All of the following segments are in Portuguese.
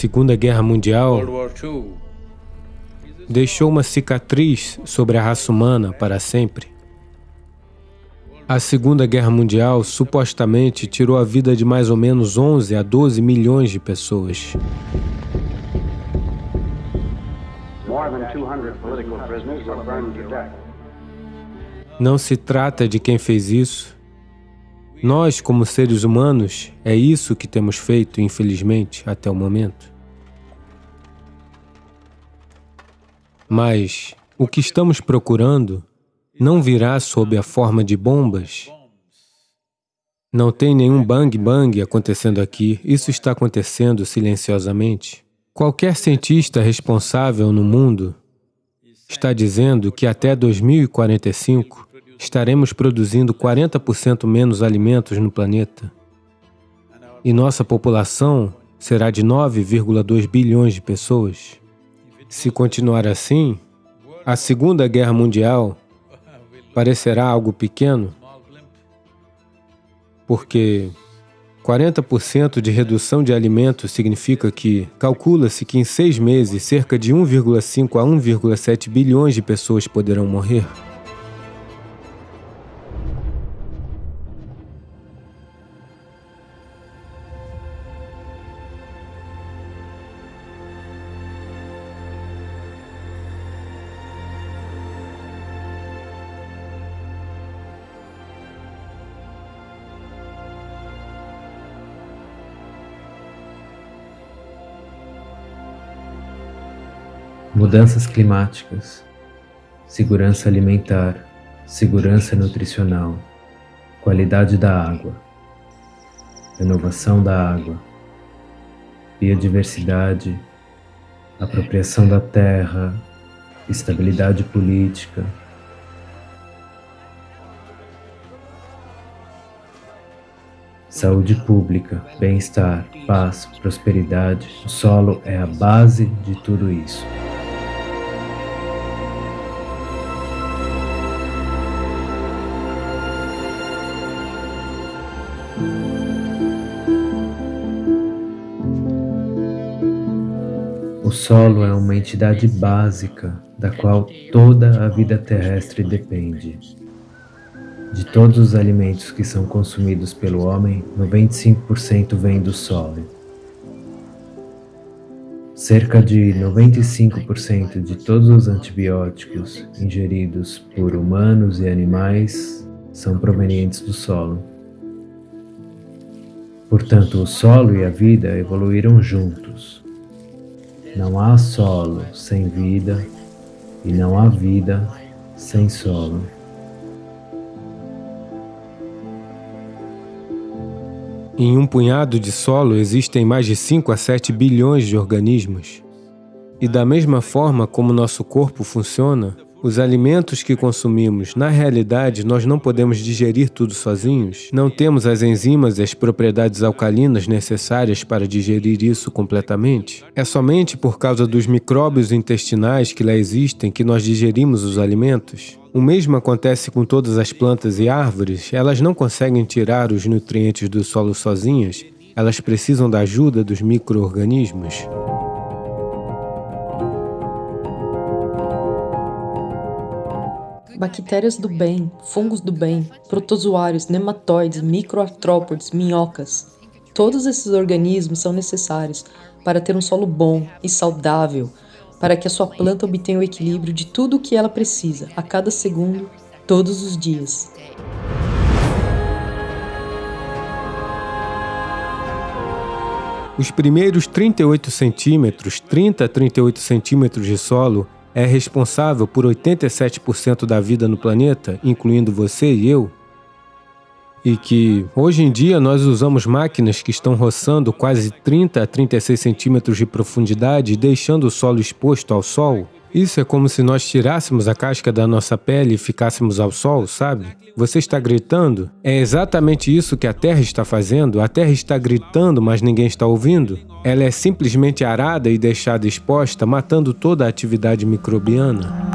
A Segunda Guerra Mundial deixou uma cicatriz sobre a raça humana para sempre. A Segunda Guerra Mundial supostamente tirou a vida de mais ou menos 11 a 12 milhões de pessoas. Não se trata de quem fez isso. Nós, como seres humanos, é isso que temos feito, infelizmente, até o momento. Mas o que estamos procurando não virá sob a forma de bombas. Não tem nenhum bang-bang acontecendo aqui. Isso está acontecendo silenciosamente. Qualquer cientista responsável no mundo está dizendo que até 2045 estaremos produzindo 40% menos alimentos no planeta. E nossa população será de 9,2 bilhões de pessoas. Se continuar assim, a Segunda Guerra Mundial parecerá algo pequeno, porque 40% de redução de alimentos significa que calcula-se que em seis meses cerca de 1,5 a 1,7 bilhões de pessoas poderão morrer. Mudanças climáticas, segurança alimentar, segurança nutricional, qualidade da água, renovação da água, biodiversidade, apropriação da terra, estabilidade política, saúde pública, bem-estar, paz, prosperidade. O solo é a base de tudo isso. O solo é uma entidade básica da qual toda a vida terrestre depende. De todos os alimentos que são consumidos pelo homem, 95% vem do solo. Cerca de 95% de todos os antibióticos ingeridos por humanos e animais são provenientes do solo. Portanto, o solo e a vida evoluíram juntos. Não há solo sem vida e não há vida sem solo. Em um punhado de solo existem mais de 5 a 7 bilhões de organismos. E da mesma forma como nosso corpo funciona, os alimentos que consumimos, na realidade, nós não podemos digerir tudo sozinhos. Não temos as enzimas e as propriedades alcalinas necessárias para digerir isso completamente. É somente por causa dos micróbios intestinais que lá existem que nós digerimos os alimentos. O mesmo acontece com todas as plantas e árvores, elas não conseguem tirar os nutrientes do solo sozinhas, elas precisam da ajuda dos micro-organismos. Bactérias do bem, fungos do bem, protozoários, nematóides, microartrópodes, minhocas. Todos esses organismos são necessários para ter um solo bom e saudável, para que a sua planta obtenha o equilíbrio de tudo o que ela precisa, a cada segundo, todos os dias. Os primeiros 38 centímetros, 30 a 38 centímetros de solo, é responsável por 87% da vida no planeta, incluindo você e eu, e que hoje em dia nós usamos máquinas que estão roçando quase 30 a 36 centímetros de profundidade, deixando o solo exposto ao sol, isso é como se nós tirássemos a casca da nossa pele e ficássemos ao sol, sabe? Você está gritando? É exatamente isso que a Terra está fazendo. A Terra está gritando, mas ninguém está ouvindo. Ela é simplesmente arada e deixada exposta, matando toda a atividade microbiana.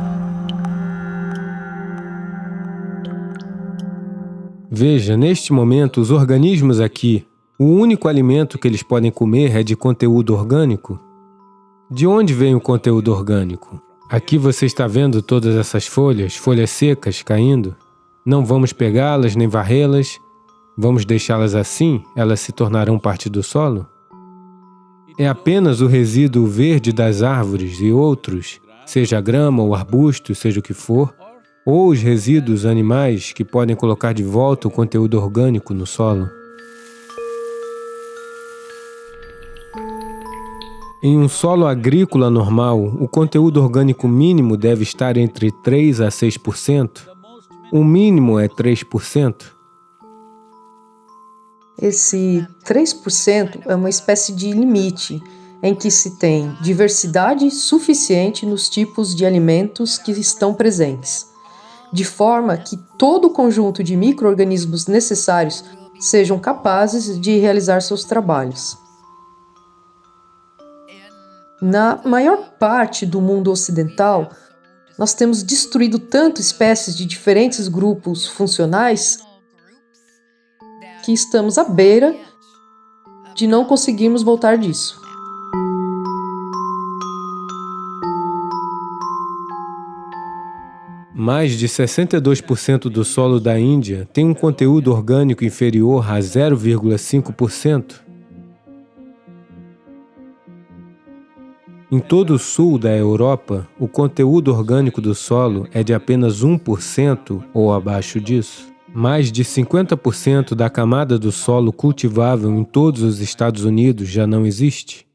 Veja, neste momento, os organismos aqui, O único alimento que eles podem comer é de conteúdo orgânico? De onde vem o conteúdo orgânico? Aqui você está vendo todas essas folhas, folhas secas caindo? Não vamos pegá-las nem varrê-las. Vamos deixá-las assim? Elas se tornarão parte do solo? É apenas o resíduo verde das árvores e outros, seja grama ou arbusto, seja o que for, ou os resíduos animais que podem colocar de volta o conteúdo orgânico no solo. Em um solo agrícola normal, o conteúdo orgânico mínimo deve estar entre 3 a 6%. O mínimo é 3%. Esse 3% é uma espécie de limite em que se tem diversidade suficiente nos tipos de alimentos que estão presentes, de forma que todo o conjunto de micro-organismos necessários sejam capazes de realizar seus trabalhos. Na maior parte do mundo ocidental, nós temos destruído tanto espécies de diferentes grupos funcionais que estamos à beira de não conseguirmos voltar disso. Mais de 62% do solo da Índia tem um conteúdo orgânico inferior a 0,5%. Em todo o sul da Europa, o conteúdo orgânico do solo é de apenas 1% ou abaixo disso. Mais de 50% da camada do solo cultivável em todos os Estados Unidos já não existe.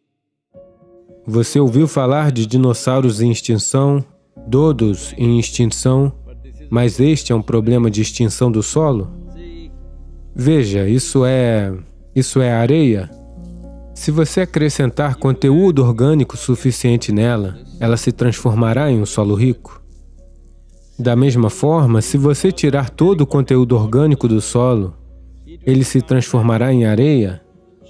Você ouviu falar de dinossauros em extinção, dodos em extinção, mas este é um problema de extinção do solo? Veja, isso é... isso é areia? Se você acrescentar conteúdo orgânico suficiente nela, ela se transformará em um solo rico. Da mesma forma, se você tirar todo o conteúdo orgânico do solo, ele se transformará em areia.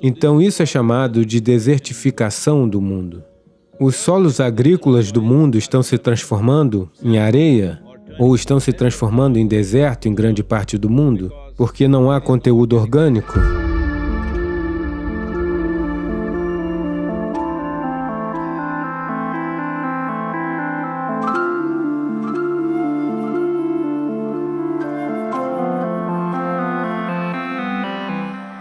Então isso é chamado de desertificação do mundo. Os solos agrícolas do mundo estão se transformando em areia ou estão se transformando em deserto em grande parte do mundo porque não há conteúdo orgânico.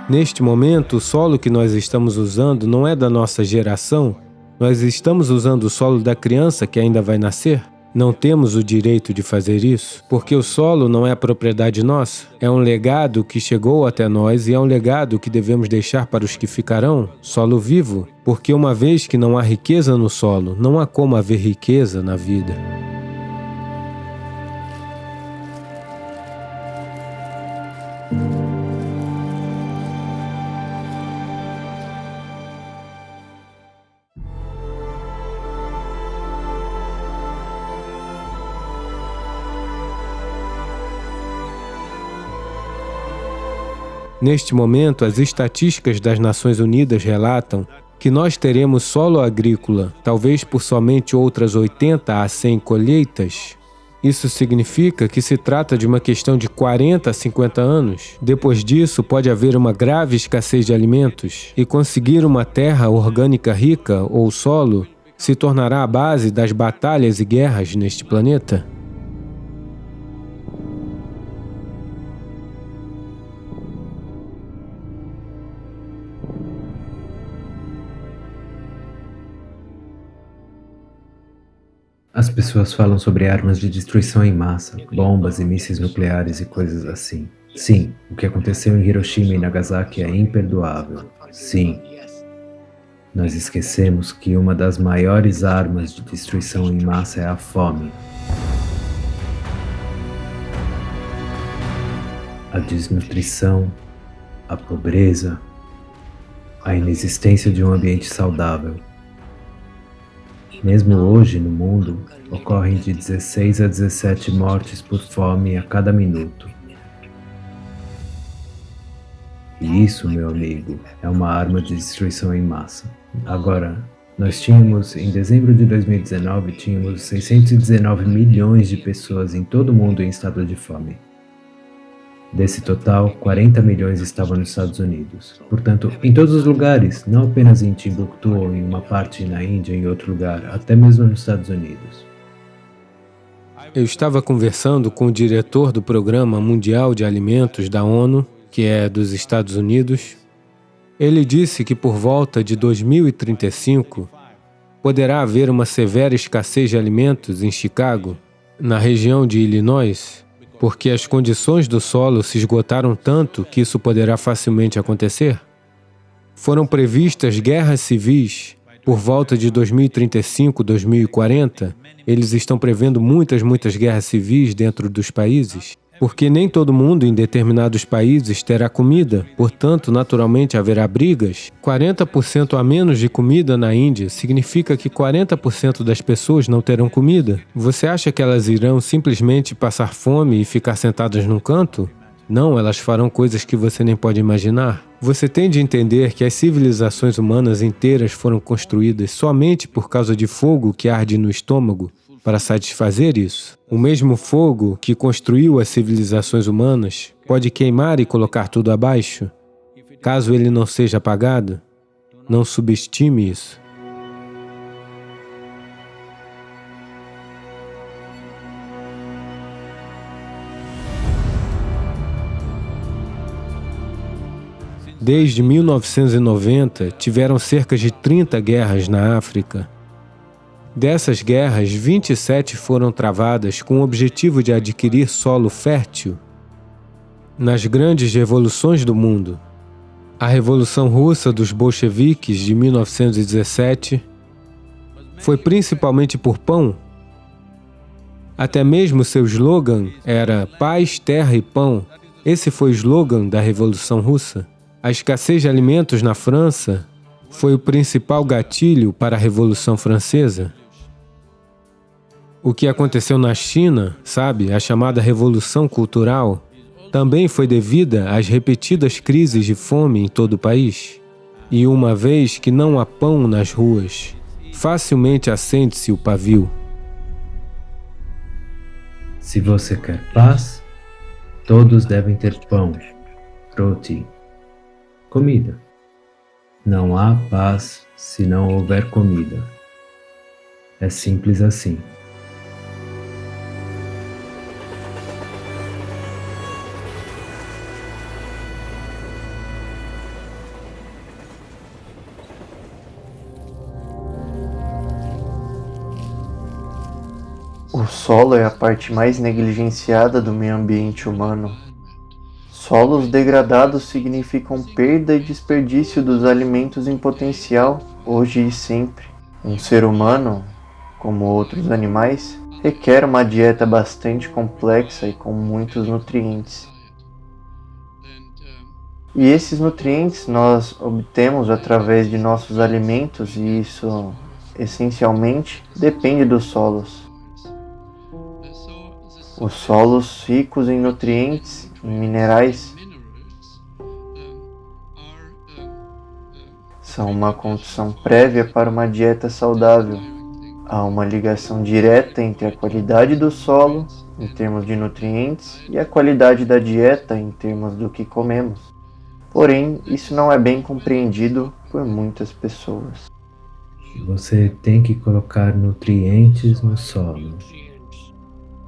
Neste momento, o solo que nós estamos usando não é da nossa geração, nós estamos usando o solo da criança que ainda vai nascer. Não temos o direito de fazer isso, porque o solo não é propriedade nossa. É um legado que chegou até nós e é um legado que devemos deixar para os que ficarão, solo vivo, porque uma vez que não há riqueza no solo, não há como haver riqueza na vida. Neste momento, as estatísticas das Nações Unidas relatam que nós teremos solo agrícola, talvez por somente outras 80 a 100 colheitas. Isso significa que se trata de uma questão de 40 a 50 anos. Depois disso, pode haver uma grave escassez de alimentos e conseguir uma terra orgânica rica ou solo se tornará a base das batalhas e guerras neste planeta. As pessoas falam sobre armas de destruição em massa, bombas e mísseis nucleares e coisas assim. Sim, o que aconteceu em Hiroshima e Nagasaki é imperdoável. Sim. Nós esquecemos que uma das maiores armas de destruição em massa é a fome. A desnutrição, a pobreza, a inexistência de um ambiente saudável. Mesmo hoje, no mundo, ocorrem de 16 a 17 mortes por fome a cada minuto. E isso, meu amigo, é uma arma de destruição em massa. Agora, nós tínhamos, em dezembro de 2019, tínhamos 619 milhões de pessoas em todo o mundo em estado de fome. Desse total, 40 milhões estavam nos Estados Unidos. Portanto, em todos os lugares, não apenas em Timbuktu ou em uma parte na Índia, em outro lugar, até mesmo nos Estados Unidos. Eu estava conversando com o diretor do Programa Mundial de Alimentos da ONU, que é dos Estados Unidos. Ele disse que por volta de 2035 poderá haver uma severa escassez de alimentos em Chicago, na região de Illinois, porque as condições do solo se esgotaram tanto que isso poderá facilmente acontecer? Foram previstas guerras civis por volta de 2035, 2040. Eles estão prevendo muitas, muitas guerras civis dentro dos países. Porque nem todo mundo em determinados países terá comida, portanto, naturalmente haverá brigas. 40% a menos de comida na Índia significa que 40% das pessoas não terão comida. Você acha que elas irão simplesmente passar fome e ficar sentadas num canto? Não, elas farão coisas que você nem pode imaginar. Você tem de entender que as civilizações humanas inteiras foram construídas somente por causa de fogo que arde no estômago para satisfazer isso. O mesmo fogo que construiu as civilizações humanas pode queimar e colocar tudo abaixo. Caso ele não seja apagado, não subestime isso. Desde 1990, tiveram cerca de 30 guerras na África Dessas guerras, 27 foram travadas com o objetivo de adquirir solo fértil. Nas grandes revoluções do mundo, a Revolução Russa dos bolcheviques de 1917 foi principalmente por pão. Até mesmo seu slogan era paz, terra e pão. Esse foi o slogan da Revolução Russa. A escassez de alimentos na França foi o principal gatilho para a Revolução Francesa. O que aconteceu na China, sabe, a chamada Revolução Cultural, também foi devida às repetidas crises de fome em todo o país. E uma vez que não há pão nas ruas, facilmente acende-se o pavio. Se você quer paz, todos devem ter pão, roti, comida. Não há paz se não houver comida. É simples assim. Solo é a parte mais negligenciada do meio ambiente humano. Solos degradados significam perda e desperdício dos alimentos em potencial, hoje e sempre. Um ser humano, como outros animais, requer uma dieta bastante complexa e com muitos nutrientes. E esses nutrientes nós obtemos através de nossos alimentos e isso, essencialmente, depende dos solos. Os solos ricos em nutrientes e minerais são uma condição prévia para uma dieta saudável. Há uma ligação direta entre a qualidade do solo, em termos de nutrientes, e a qualidade da dieta, em termos do que comemos. Porém, isso não é bem compreendido por muitas pessoas. Você tem que colocar nutrientes no solo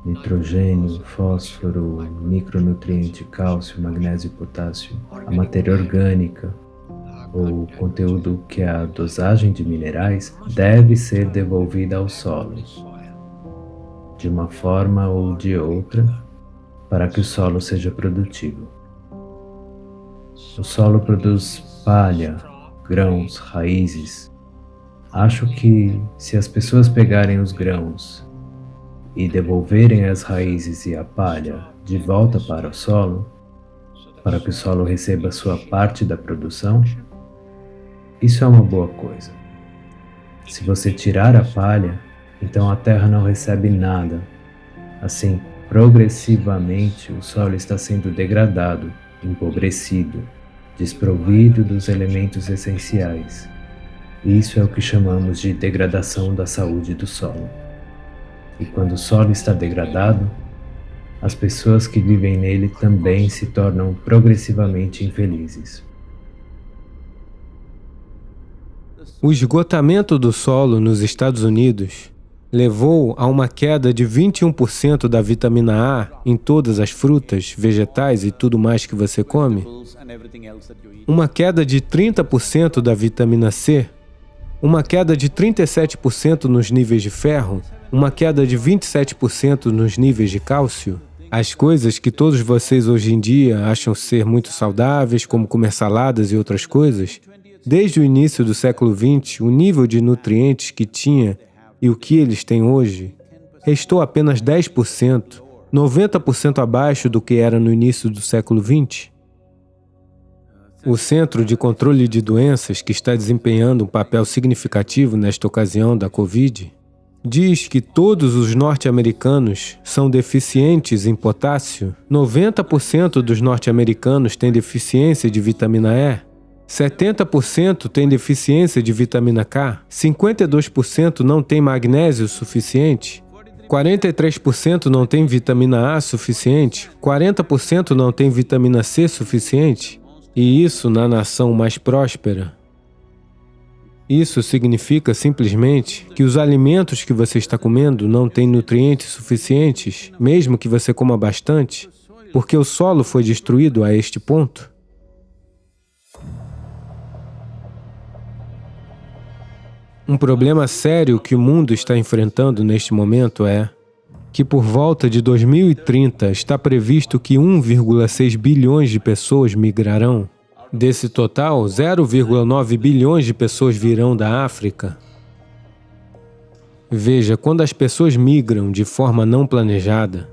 nitrogênio, fósforo, micronutriente, cálcio, magnésio e potássio, a matéria orgânica, ou conteúdo que é a dosagem de minerais deve ser devolvida ao solo, de uma forma ou de outra, para que o solo seja produtivo. O solo produz palha, grãos, raízes. Acho que se as pessoas pegarem os grãos e devolverem as raízes e a palha de volta para o solo, para que o solo receba sua parte da produção, isso é uma boa coisa. Se você tirar a palha, então a terra não recebe nada. Assim, progressivamente o solo está sendo degradado, empobrecido, desprovido dos elementos essenciais. Isso é o que chamamos de degradação da saúde do solo. E quando o solo está degradado, as pessoas que vivem nele também se tornam progressivamente infelizes. O esgotamento do solo nos Estados Unidos levou a uma queda de 21% da vitamina A em todas as frutas, vegetais e tudo mais que você come, uma queda de 30% da vitamina C, uma queda de 37% nos níveis de ferro, uma queda de 27% nos níveis de cálcio, as coisas que todos vocês hoje em dia acham ser muito saudáveis, como comer saladas e outras coisas, Desde o início do século XX, o nível de nutrientes que tinha e o que eles têm hoje restou apenas 10%, 90% abaixo do que era no início do século XX. O Centro de Controle de Doenças, que está desempenhando um papel significativo nesta ocasião da Covid, diz que todos os norte-americanos são deficientes em potássio. 90% dos norte-americanos têm deficiência de vitamina E. 70% tem deficiência de vitamina K, 52% não tem magnésio suficiente, 43% não tem vitamina A suficiente, 40% não tem vitamina C suficiente, e isso na nação mais próspera. Isso significa simplesmente que os alimentos que você está comendo não têm nutrientes suficientes, mesmo que você coma bastante, porque o solo foi destruído a este ponto. Um problema sério que o mundo está enfrentando neste momento é que por volta de 2030 está previsto que 1,6 bilhões de pessoas migrarão. Desse total, 0,9 bilhões de pessoas virão da África. Veja, quando as pessoas migram de forma não planejada,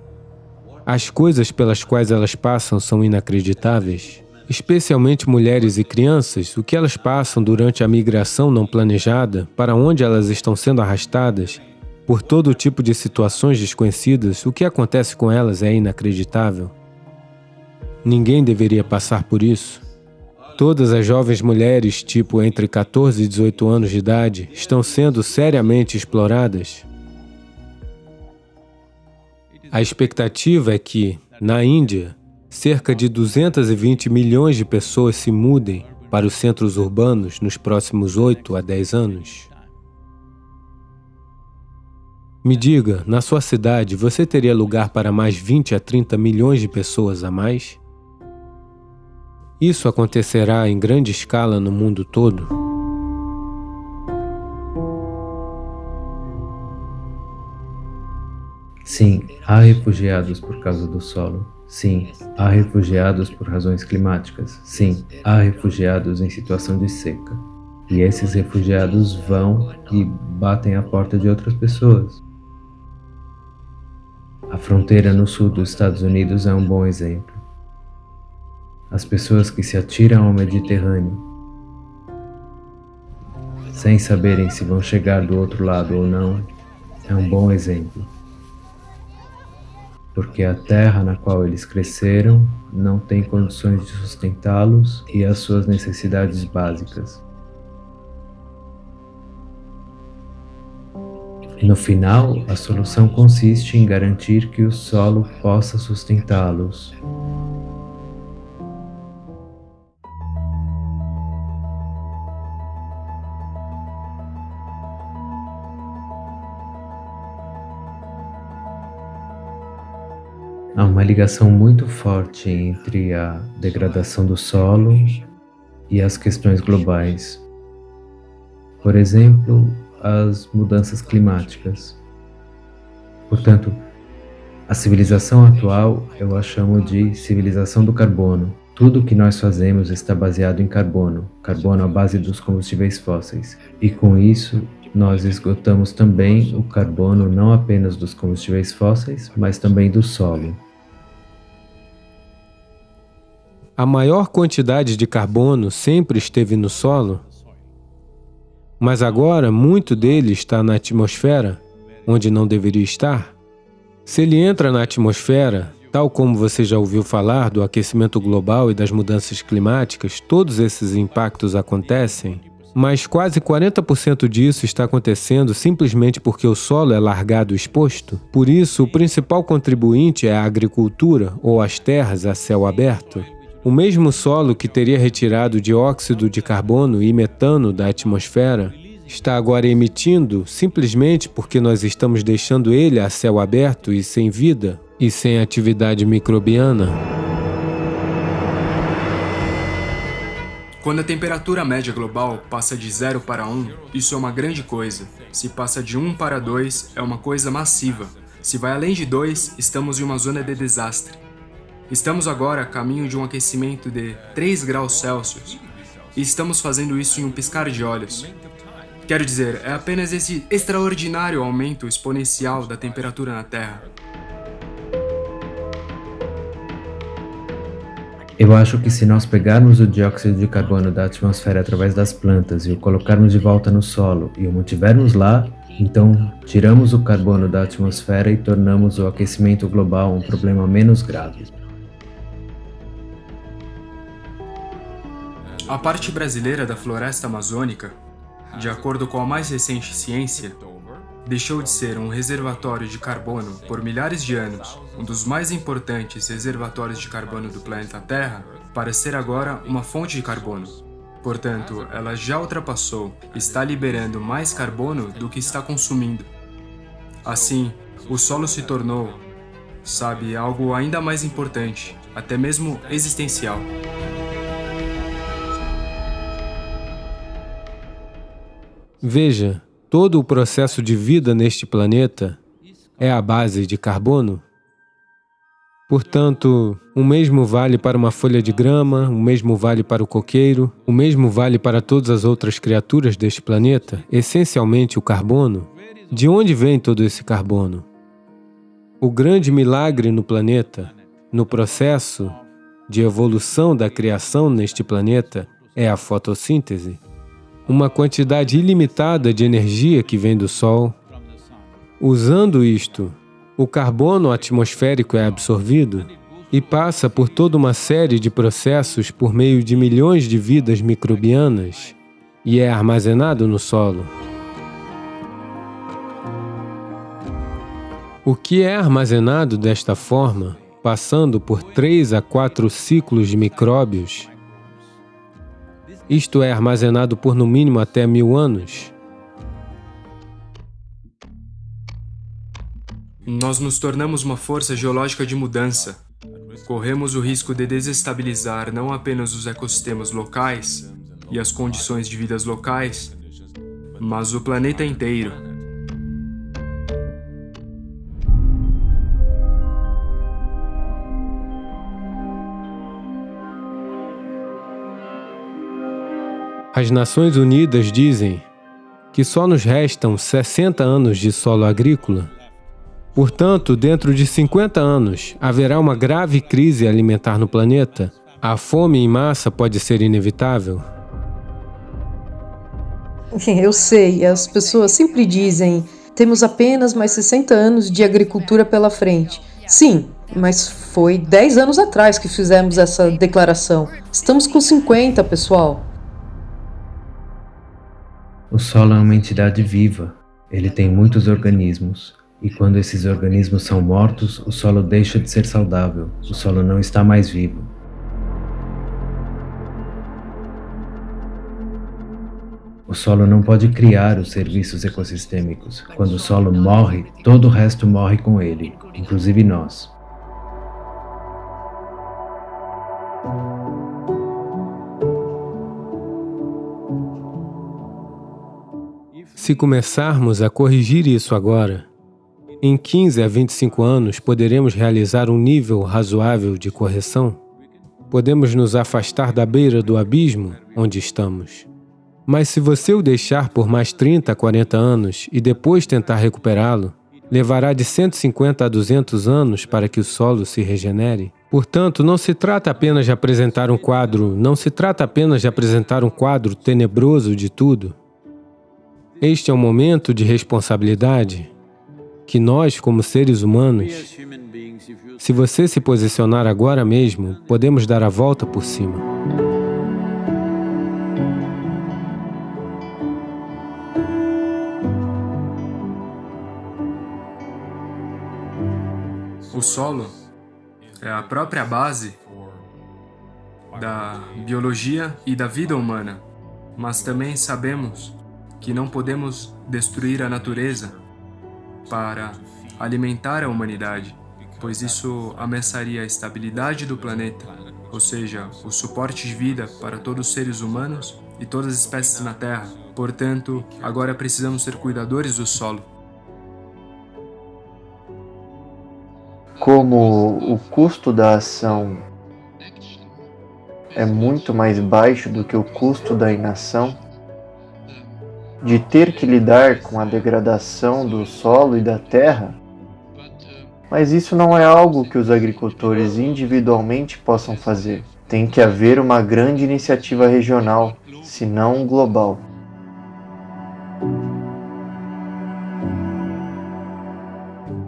as coisas pelas quais elas passam são inacreditáveis especialmente mulheres e crianças, o que elas passam durante a migração não planejada, para onde elas estão sendo arrastadas, por todo tipo de situações desconhecidas, o que acontece com elas é inacreditável. Ninguém deveria passar por isso. Todas as jovens mulheres, tipo entre 14 e 18 anos de idade, estão sendo seriamente exploradas. A expectativa é que, na Índia, cerca de 220 milhões de pessoas se mudem para os centros urbanos nos próximos 8 a 10 anos. Me diga, na sua cidade, você teria lugar para mais 20 a 30 milhões de pessoas a mais? Isso acontecerá em grande escala no mundo todo? Sim, há refugiados por causa do solo. Sim, há refugiados por razões climáticas. Sim, há refugiados em situação de seca. E esses refugiados vão e batem a porta de outras pessoas. A fronteira no sul dos Estados Unidos é um bom exemplo. As pessoas que se atiram ao Mediterrâneo, sem saberem se vão chegar do outro lado ou não, é um bom exemplo porque a terra na qual eles cresceram não tem condições de sustentá-los e as suas necessidades básicas. No final, a solução consiste em garantir que o solo possa sustentá-los. Há uma ligação muito forte entre a degradação do solo e as questões globais. Por exemplo, as mudanças climáticas. Portanto, a civilização atual eu a chamo de civilização do carbono. Tudo o que nós fazemos está baseado em carbono, carbono à base dos combustíveis fósseis. E com isso, nós esgotamos também o carbono não apenas dos combustíveis fósseis, mas também do solo. A maior quantidade de carbono sempre esteve no solo, mas agora muito dele está na atmosfera, onde não deveria estar. Se ele entra na atmosfera, tal como você já ouviu falar do aquecimento global e das mudanças climáticas, todos esses impactos acontecem Mas quase 40% disso está acontecendo simplesmente porque o solo é largado exposto. Por isso, o principal contribuinte é a agricultura ou as terras a céu aberto. O mesmo solo que teria retirado dióxido de carbono e metano da atmosfera está agora emitindo simplesmente porque nós estamos deixando ele a céu aberto e sem vida e sem atividade microbiana. Quando a temperatura média global passa de 0 para 1, isso é uma grande coisa. Se passa de 1 para 2, é uma coisa massiva. Se vai além de 2, estamos em uma zona de desastre. Estamos agora a caminho de um aquecimento de 3 graus Celsius, e estamos fazendo isso em um piscar de olhos. Quero dizer, é apenas esse extraordinário aumento exponencial da temperatura na Terra. Eu acho que se nós pegarmos o dióxido de carbono da atmosfera através das plantas e o colocarmos de volta no solo e o mantivermos lá, então tiramos o carbono da atmosfera e tornamos o aquecimento global um problema menos grave. A parte brasileira da floresta amazônica, de acordo com a mais recente ciência, deixou de ser um reservatório de carbono por milhares de anos, um dos mais importantes reservatórios de carbono do planeta Terra, para ser agora uma fonte de carbono. Portanto, ela já ultrapassou está liberando mais carbono do que está consumindo. Assim, o solo se tornou, sabe, algo ainda mais importante, até mesmo existencial. Veja, todo o processo de vida neste planeta é a base de carbono? Portanto, o mesmo vale para uma folha de grama, o mesmo vale para o coqueiro, o mesmo vale para todas as outras criaturas deste planeta, essencialmente o carbono. De onde vem todo esse carbono? O grande milagre no planeta, no processo de evolução da criação neste planeta, é a fotossíntese uma quantidade ilimitada de energia que vem do Sol. Usando isto, o carbono atmosférico é absorvido e passa por toda uma série de processos por meio de milhões de vidas microbianas e é armazenado no solo. O que é armazenado desta forma, passando por três a quatro ciclos de micróbios, isto é armazenado por no mínimo até mil anos. Nós nos tornamos uma força geológica de mudança. Corremos o risco de desestabilizar não apenas os ecossistemas locais e as condições de vidas locais, mas o planeta inteiro. As Nações Unidas dizem que só nos restam 60 anos de solo agrícola. Portanto, dentro de 50 anos, haverá uma grave crise alimentar no planeta. A fome em massa pode ser inevitável. Eu sei, as pessoas sempre dizem temos apenas mais 60 anos de agricultura pela frente. Sim, mas foi 10 anos atrás que fizemos essa declaração. Estamos com 50, pessoal. O solo é uma entidade viva. Ele tem muitos organismos. E quando esses organismos são mortos, o solo deixa de ser saudável. O solo não está mais vivo. O solo não pode criar os serviços ecossistêmicos. Quando o solo morre, todo o resto morre com ele, inclusive nós. Se começarmos a corrigir isso agora, em 15 a 25 anos poderemos realizar um nível razoável de correção? Podemos nos afastar da beira do abismo onde estamos. Mas se você o deixar por mais 30 a 40 anos e depois tentar recuperá-lo, levará de 150 a 200 anos para que o solo se regenere. Portanto, não se trata apenas de apresentar um quadro, não se trata apenas de apresentar um quadro tenebroso de tudo, este é um momento de responsabilidade que nós, como seres humanos, se você se posicionar agora mesmo, podemos dar a volta por cima. O solo é a própria base da biologia e da vida humana, mas também sabemos que não podemos destruir a natureza para alimentar a humanidade, pois isso ameaçaria a estabilidade do planeta, ou seja, o suporte de vida para todos os seres humanos e todas as espécies na Terra. Portanto, agora precisamos ser cuidadores do solo. Como o custo da ação é muito mais baixo do que o custo da inação, de ter que lidar com a degradação do solo e da terra, mas isso não é algo que os agricultores individualmente possam fazer. Tem que haver uma grande iniciativa regional, se não global.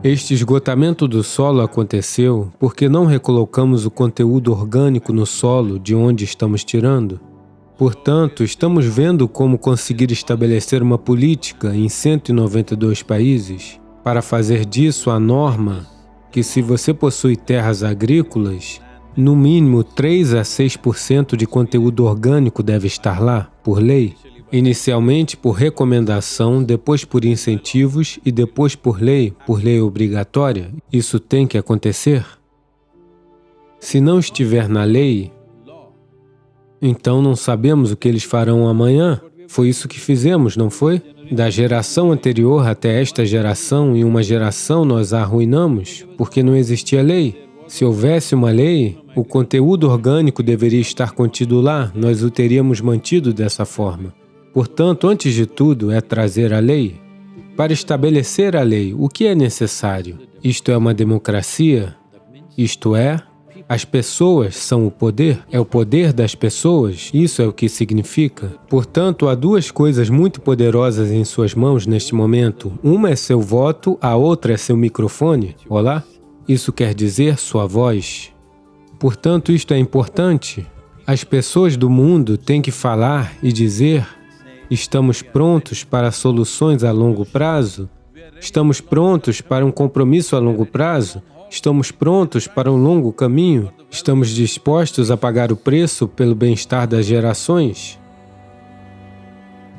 Este esgotamento do solo aconteceu porque não recolocamos o conteúdo orgânico no solo de onde estamos tirando. Portanto, estamos vendo como conseguir estabelecer uma política em 192 países para fazer disso a norma que se você possui terras agrícolas, no mínimo 3 a 6% de conteúdo orgânico deve estar lá, por lei. Inicialmente por recomendação, depois por incentivos e depois por lei, por lei obrigatória. Isso tem que acontecer? Se não estiver na lei, então não sabemos o que eles farão amanhã. Foi isso que fizemos, não foi? Da geração anterior até esta geração, em uma geração nós a arruinamos, porque não existia lei. Se houvesse uma lei, o conteúdo orgânico deveria estar contido lá, nós o teríamos mantido dessa forma. Portanto, antes de tudo, é trazer a lei. Para estabelecer a lei, o que é necessário? Isto é uma democracia? Isto é, as pessoas são o poder? É o poder das pessoas? Isso é o que significa? Portanto, há duas coisas muito poderosas em suas mãos neste momento. Uma é seu voto, a outra é seu microfone. Olá? Isso quer dizer sua voz. Portanto, isto é importante. As pessoas do mundo têm que falar e dizer Estamos prontos para soluções a longo prazo? Estamos prontos para um compromisso a longo prazo? Estamos prontos para um longo caminho? Estamos dispostos a pagar o preço pelo bem-estar das gerações?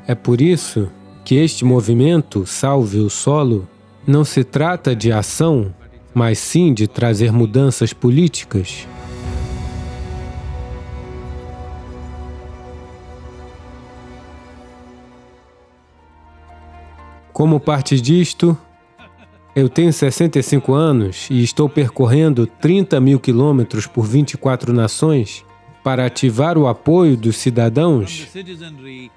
É por isso que este movimento Salve o Solo não se trata de ação, mas sim de trazer mudanças políticas. Como parte disto, eu tenho 65 anos e estou percorrendo 30 mil quilômetros por 24 nações para ativar o apoio dos cidadãos.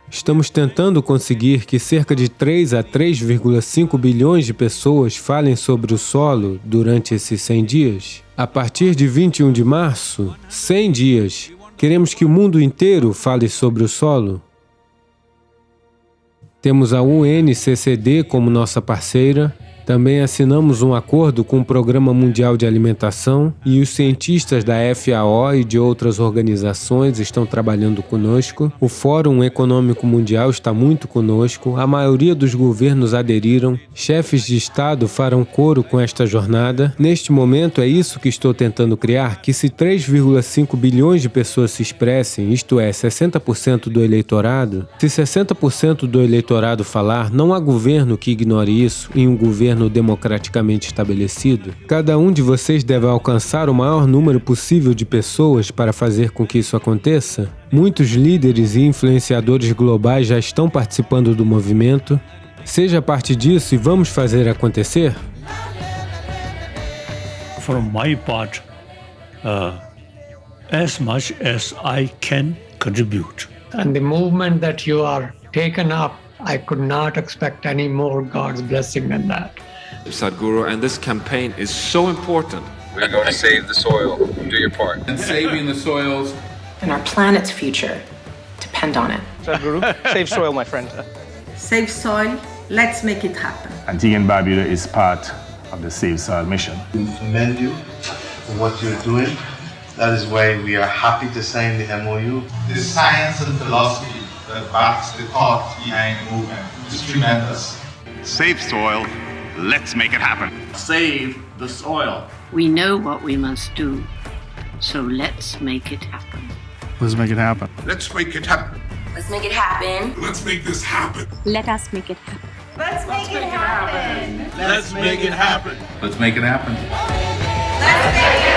Estamos tentando conseguir que cerca de 3 a 3,5 bilhões de pessoas falem sobre o solo durante esses 100 dias. A partir de 21 de março, 100 dias, queremos que o mundo inteiro fale sobre o solo. Temos a UNCCD como nossa parceira também assinamos um acordo com o Programa Mundial de Alimentação e os cientistas da FAO e de outras organizações estão trabalhando conosco. O Fórum Econômico Mundial está muito conosco, a maioria dos governos aderiram, chefes de Estado farão coro com esta jornada. Neste momento é isso que estou tentando criar, que se 3,5 bilhões de pessoas se expressem, isto é, 60% do eleitorado, se 60% do eleitorado falar, não há governo que ignore isso em um governo governo democraticamente estabelecido, cada um de vocês deve alcançar o maior número possível de pessoas para fazer com que isso aconteça. Muitos líderes e influenciadores globais já estão participando do movimento. Seja parte disso e vamos fazer acontecer? From my part, uh, as much as I can contribute. And the movement that you are taken up I could not expect any more God's blessing than that. Sadhguru, and this campaign is so important. We're going to save the soil. Do your part. And saving the soils. And our planet's future depend on it. Sadhguru, save soil, my friend. Save soil. Let's make it happen. Antigua and Barbuda is part of the Save Soil mission. We commend you for what you're doing. That is why we are happy to sign the MOU. The science and philosophy that backs the thought behind the movement is tremendous. Save soil, let's make it happen. Save the soil. We know what we must do, so let's make it happen. Let's make it happen. Let's make it happen. Let's make it happen. Let's make this happen. Let us make it happen. Let's make, it, happen. Let's make it happen. Let's make it happen.